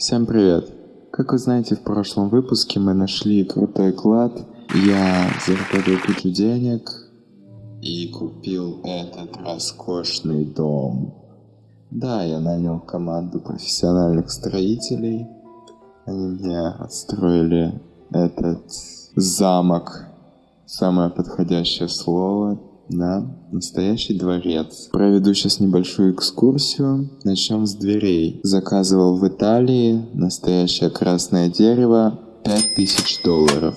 Всем привет! Как вы знаете, в прошлом выпуске мы нашли крутой клад. Я заработал кучу денег и купил этот роскошный дом. Да, я нанял команду профессиональных строителей. Они мне отстроили этот замок. Самое подходящее слово да, настоящий дворец. Проведу сейчас небольшую экскурсию. Начнем с дверей. Заказывал в Италии настоящее красное дерево 5000 долларов.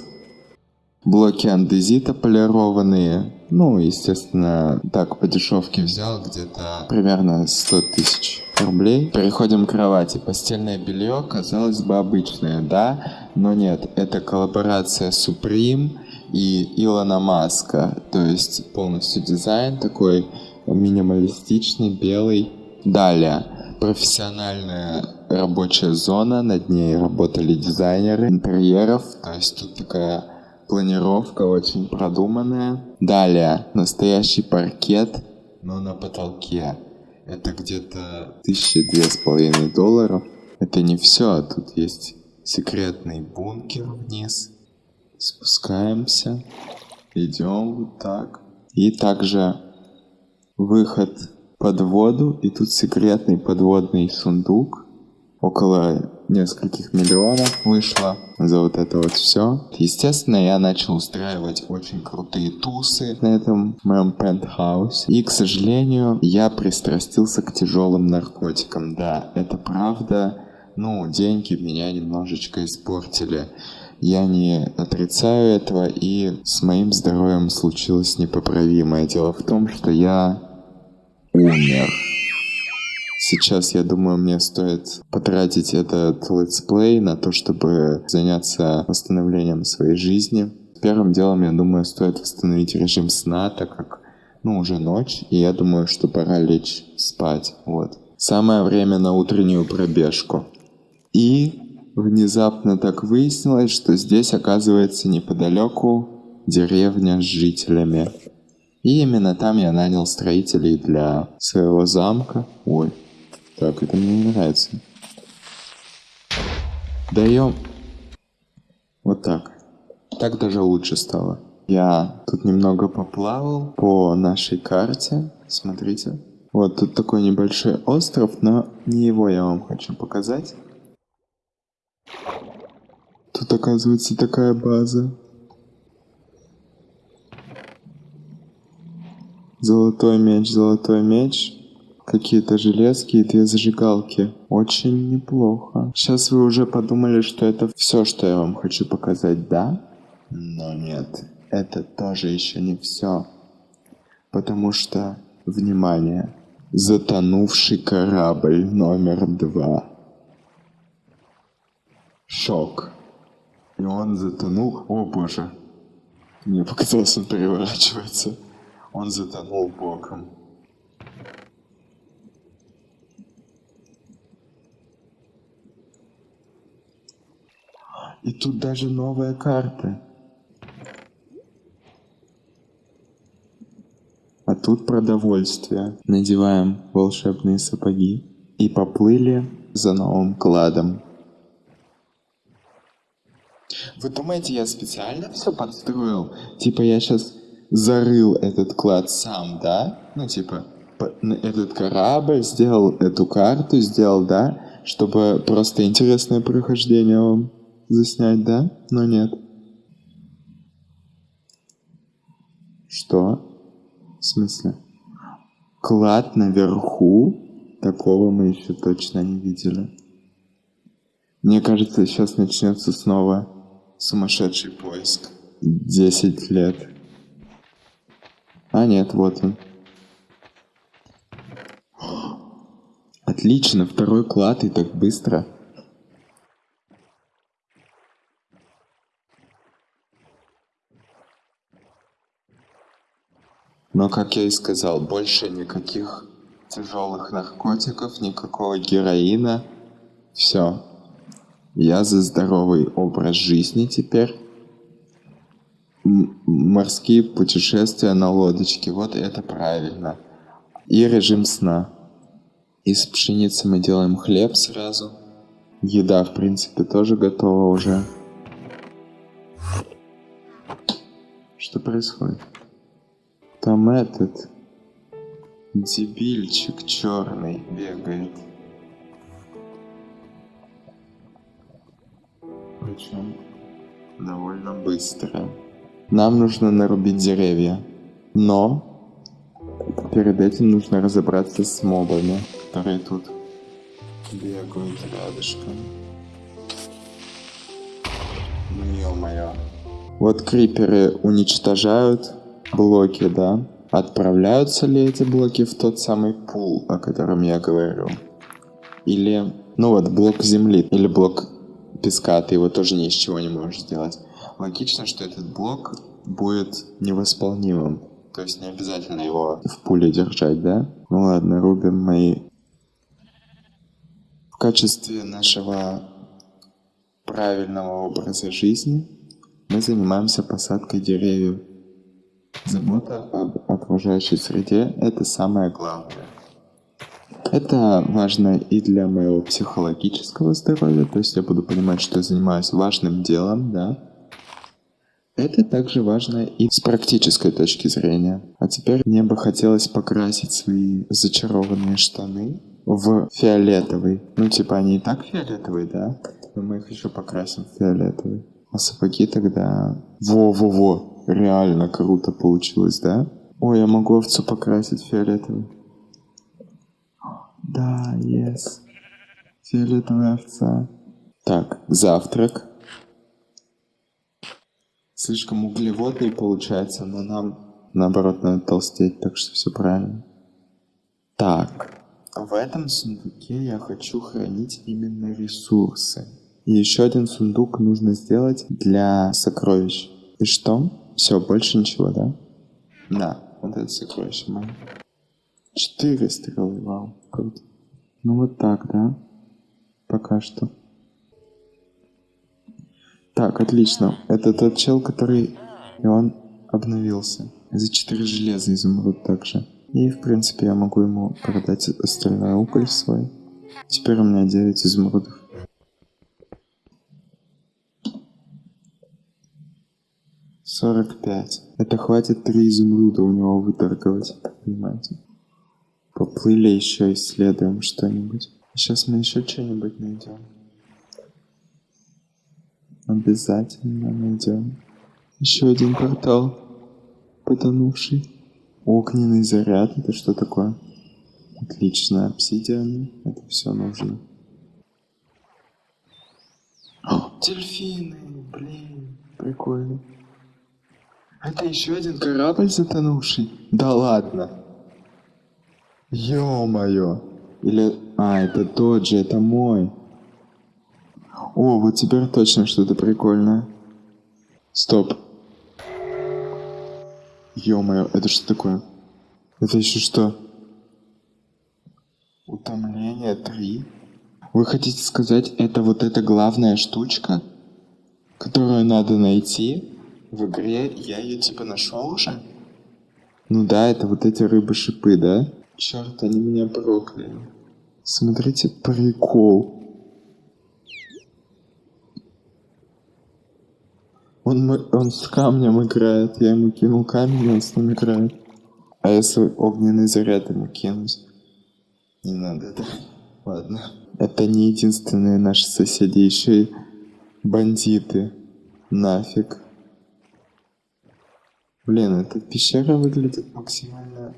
Блоки андезита полированные. Ну, естественно, так по дешевке взял где-то примерно 100 тысяч рублей. Переходим к кровати. Постельное белье, казалось бы, обычное, да? Но нет, это коллаборация Supreme и Илона Маска. То есть полностью дизайн такой минималистичный, белый. Далее, профессиональная рабочая зона, над ней работали дизайнеры интерьеров, то есть тут такая планировка очень продуманная. Далее, настоящий паркет, но на потолке. Это где-то тысячи две с половиной долларов. Это не все, тут есть секретный бункер вниз спускаемся, идем вот так. И также выход под воду, и тут секретный подводный сундук. Около нескольких миллионов вышло за вот это вот все. Естественно, я начал устраивать очень крутые тусы на этом моем пентхаусе. И, к сожалению, я пристрастился к тяжелым наркотикам. Да, это правда. Ну, деньги меня немножечко испортили. Я не отрицаю этого, и с моим здоровьем случилось непоправимое. Дело в том, что я умер. Сейчас, я думаю, мне стоит потратить этот летсплей на то, чтобы заняться восстановлением своей жизни. Первым делом, я думаю, стоит восстановить режим сна, так как, ну, уже ночь, и я думаю, что пора лечь спать, вот. Самое время на утреннюю пробежку. И Внезапно так выяснилось, что здесь оказывается неподалеку деревня с жителями. И именно там я нанял строителей для своего замка. Ой, так, это мне не нравится. Даем... Вот так. Так даже лучше стало. Я тут немного поплавал по нашей карте. Смотрите. Вот тут такой небольшой остров, но не его я вам хочу показать. Тут оказывается такая база. Золотой меч, золотой меч. Какие-то железки и две зажигалки. Очень неплохо. Сейчас вы уже подумали, что это все, что я вам хочу показать, да? Но нет, это тоже еще не все. Потому что, внимание, затонувший корабль номер два. Шок. И он затонул. О боже. Мне показалось, он переворачивается. Он затонул боком. И тут даже новая карта. А тут продовольствие. Надеваем волшебные сапоги и поплыли за новым кладом. Вы думаете, я специально все подстроил? Типа я сейчас зарыл этот клад сам, да? Ну, типа, этот корабль, сделал эту карту, сделал, да? Чтобы просто интересное прохождение вам заснять, да? Но нет. Что? В смысле? Клад наверху? Такого мы еще точно не видели. Мне кажется, сейчас начнется снова Сумасшедший поиск. Десять лет. А нет, вот он. Отлично, второй клад и так быстро. Но, как я и сказал, больше никаких тяжелых наркотиков, никакого героина. Все. Я за здоровый образ жизни теперь. Морские путешествия на лодочке, вот это правильно. И режим сна. Из пшеницы мы делаем хлеб сразу. Еда, в принципе, тоже готова уже. Что происходит? Там этот дебильчик черный бегает. Причем довольно быстро. Нам нужно нарубить деревья. Но перед этим нужно разобраться с мобами, которые тут бегают рядышком. Ну ё-моё. Вот криперы уничтожают блоки, да? Отправляются ли эти блоки в тот самый пул, о котором я говорю? Или, ну вот, блок земли, или блок песка, ты его тоже ни из чего не можешь сделать. Логично, что этот блок будет невосполнимым. То есть не обязательно его в пуле держать, да? Ну ладно, рубим мои в качестве нашего правильного образа жизни мы занимаемся посадкой деревьев. Забота об окружающей среде – это самое главное. Это важно и для моего психологического здоровья, то есть я буду понимать, что я занимаюсь важным делом, да. Это также важно и с практической точки зрения. А теперь мне бы хотелось покрасить свои зачарованные штаны в фиолетовый. Ну, типа они и так фиолетовые, да? Но мы их еще покрасим в фиолетовый. А сапоги тогда... Во-во-во! Реально круто получилось, да? Ой, я могу овцу покрасить фиолетовый. Да, yes. Фиолетовая овца. Так, завтрак. Слишком углеводный получается, но нам наоборот надо толстеть, так что все правильно. Так, в этом сундуке я хочу хранить именно ресурсы. И еще один сундук нужно сделать для сокровищ. И что? Все, больше ничего, да? Да, вот это сокровище мое. Четыре стрелы, вау, круто. Ну вот так, да? Пока что. Так, отлично. Это тот чел, который... И он обновился. За 4 железа изумруд также. И, в принципе, я могу ему продать остальной уголь свой. Теперь у меня 9 изумрудов. Сорок пять. Это хватит три изумруда у него выторговать, понимаете? Поплыли еще исследуем что-нибудь. Сейчас мы еще что-нибудь найдем. Обязательно найдем. Еще один портал. Потонувший. Огненный заряд. Это что такое? Отлично. Обсидиан. Это все нужно. О, дельфины. Блин. Прикольно. Это еще один корабль затонувший? Да ладно. Ё-моё. Или... А, это тот же, это мой. О, вот теперь точно что-то прикольное. Стоп. Ё-моё, это что такое? Это еще что? Утомление 3? Вы хотите сказать, это вот эта главная штучка, которую надо найти в игре? Я ее типа нашел уже? Ну да, это вот эти рыбы-шипы, да? Черт, они меня прокляли. Смотрите, прикол. Он, он с камнем играет, я ему кинул камень, он с ним играет. А если огненный заряд ему кинуть? Не надо, это. Ладно. Это не единственные наши соседи, еще и бандиты. Нафиг. Блин, эта пещера выглядит максимально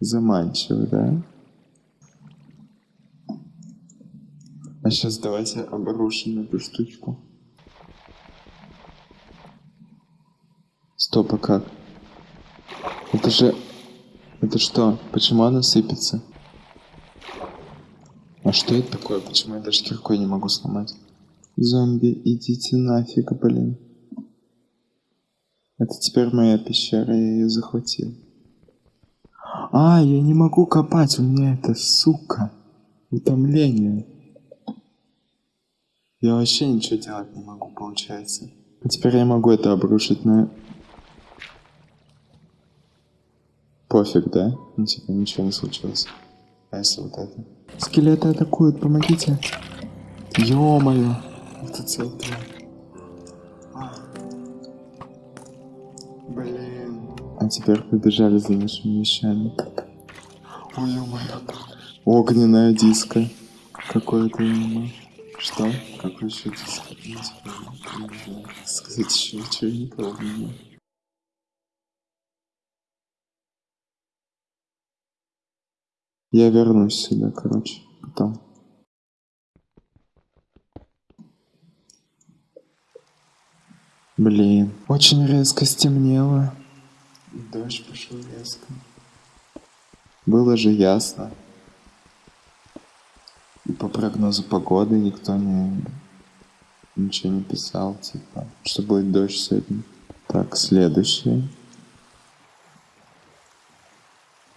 заманчиво, да? А сейчас давайте обрушим эту штучку. Стоп, а как? Это же... Это что? Почему она сыпется? А что это такое? Почему я даже киркой не могу сломать? Зомби, идите нафиг, блин. Это теперь моя пещера, я ее захватил. А, я не могу копать, у меня это, сука, утомление. Я вообще ничего делать не могу, получается. А теперь я могу это обрушить на Пофиг, да? Ну, типа, ничего не случилось. А если вот это? Скелеты атакуют, помогите. Ё-моё. Это центр. А теперь побежали за нашими вещами. Ой. Огненная диска. Какое-то именно. Что? Какой еще диск? Я не знаю. Сказать еще ничего не помню. Я вернусь сюда, короче, потом. Блин, очень резко стемнело. Дождь пошел резко. Было же ясно. И по прогнозу погоды никто не ничего не писал, типа, что будет дождь сегодня. Так, следующий.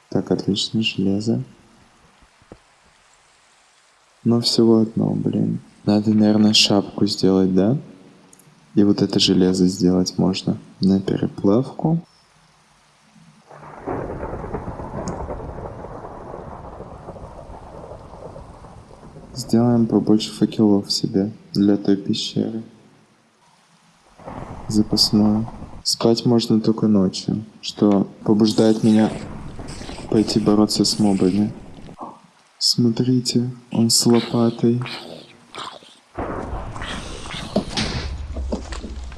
Так, отлично, железо. Но всего одно, блин. Надо, наверное, шапку сделать, да? И вот это железо сделать можно на переплавку. Сделаем побольше факелов себе для той пещеры. Запасную. Спать можно только ночью, что побуждает меня пойти бороться с мобами. Смотрите, он с лопатой.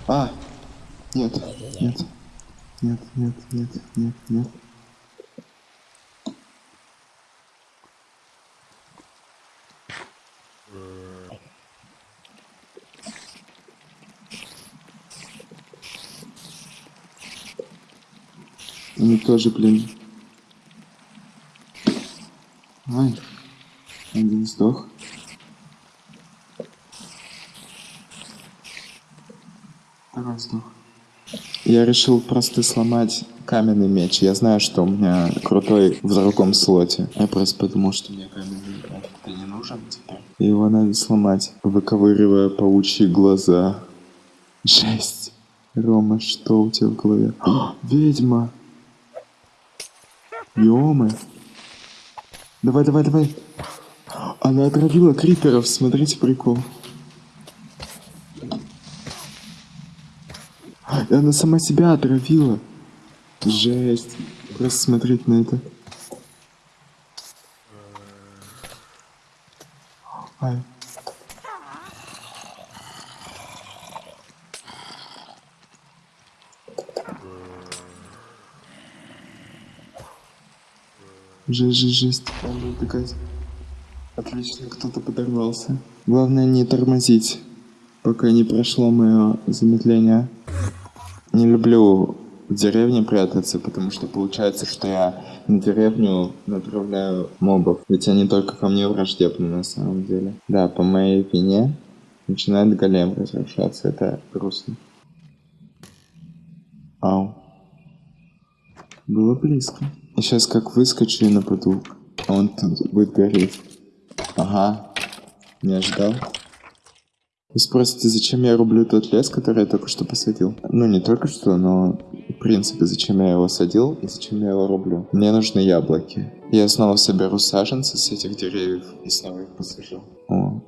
А! Нет, нет, нет, нет, нет, нет, нет. Они тоже, блин. Ай. Один сдох. Второй сдох. Я решил просто сломать каменный меч. Я знаю, что у меня крутой в другом слоте. Я просто подумал, что мне каменный меч не нужен теперь. Его надо сломать, выковыривая паучьи глаза. Жесть. Рома, что у тебя в голове? О, ведьма! Ёмы. Давай, давай, давай. Она отравила криперов, смотрите прикол. И она сама себя отравила. Жесть. Просто смотреть на это. Ай. Жесть, жесть, жесть. Надо убегать. Отлично, кто-то подорвался. Главное не тормозить, пока не прошло мое замедление. Не люблю в деревне прятаться, потому что получается, что я на деревню направляю мобов. Ведь они только ко мне враждебны на самом деле. Да, по моей вине начинает голем разрушаться. Это грустно. Ау. Было близко. И сейчас как выскочу и нападу. А он тут будет гореть. Ага. Не ожидал. Вы спросите, зачем я рублю тот лес, который я только что посадил? Ну, не только что, но в принципе, зачем я его садил и зачем я его рублю. Мне нужны яблоки. Я снова соберу саженцы с этих деревьев и снова их посажу. О.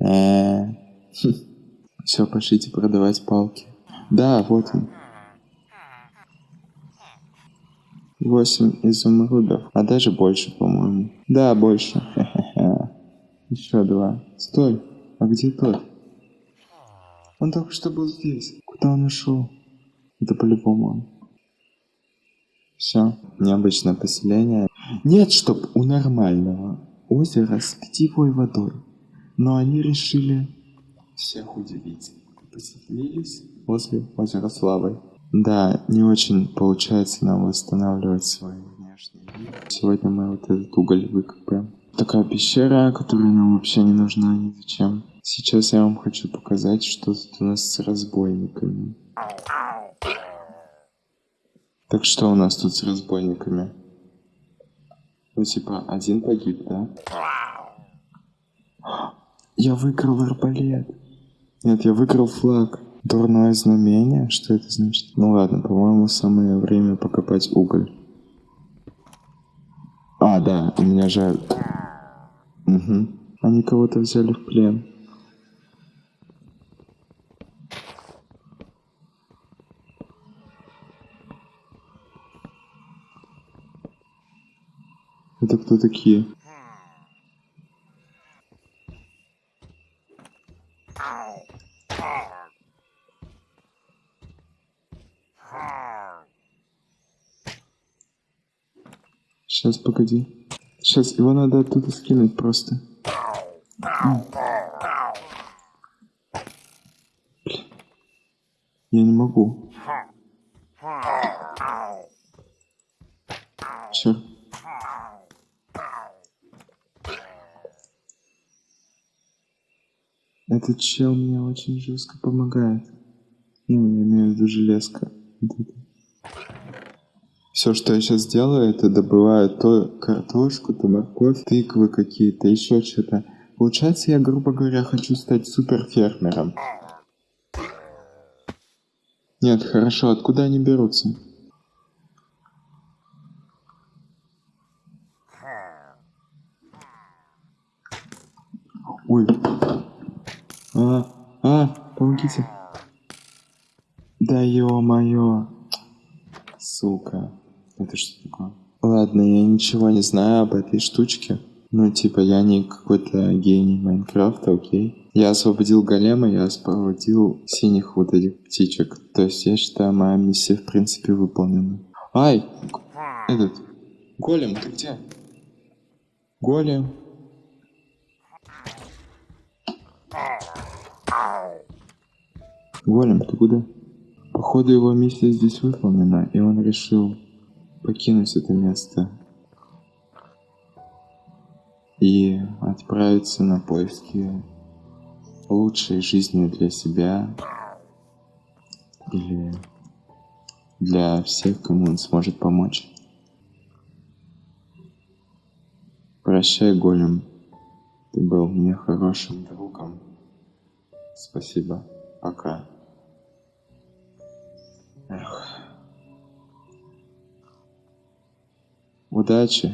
Все, пошлите продавать палки. Да, вот он. 8 изумрудов, а даже больше, по-моему. Да, больше. Еще два. Стой, а где тот? Он только что был здесь. Куда он ушел? Это по-любому он. Все, необычное поселение. Нет, чтоб у нормального озера с питьевой водой. Но они решили всех удивить. Поселились возле озера Славы. Да, не очень получается нам восстанавливать свой внешний вид. Сегодня мы вот этот уголь выкопаем. Такая пещера, которая нам вообще не нужна ни зачем. Сейчас я вам хочу показать, что тут у нас с разбойниками. Так что у нас тут с разбойниками? Ну типа, один погиб, да? Я выиграл арбалет. Нет, я выиграл флаг. Дурное знамение? Что это значит? Ну ладно, по-моему, самое время покопать уголь. А, да, у меня же... Угу. Они кого-то взяли в плен. Это кто такие? Сейчас, погоди. Сейчас, его надо оттуда скинуть просто. Я не могу. Черт. Этот чел мне очень жестко помогает. Ну, я имею в виду железка. Вот это. Все, что я сейчас делаю, это добываю то картошку, то морковь, тыквы какие-то, еще что-то. Получается, я, грубо говоря, хочу стать суперфермером. Нет, хорошо, откуда они берутся? Ой. А, а, помогите. Да ё-моё. Сука. Это что такое? Ладно, я ничего не знаю об этой штучке. Ну, типа, я не какой-то гений Майнкрафта, окей. Я освободил голема, я освободил синих вот этих птичек. То есть, я считаю, моя миссия, в принципе, выполнена. Ай! Этот... Голем, ты где? Голем. Голем, ты куда? Походу его миссия здесь выполнена, и он решил покинуть это место и отправиться на поиски лучшей жизни для себя или для всех, кому он сможет помочь. Прощай, Голем. Ты был мне хорошим другом. Спасибо. Пока. Эх. Удачи.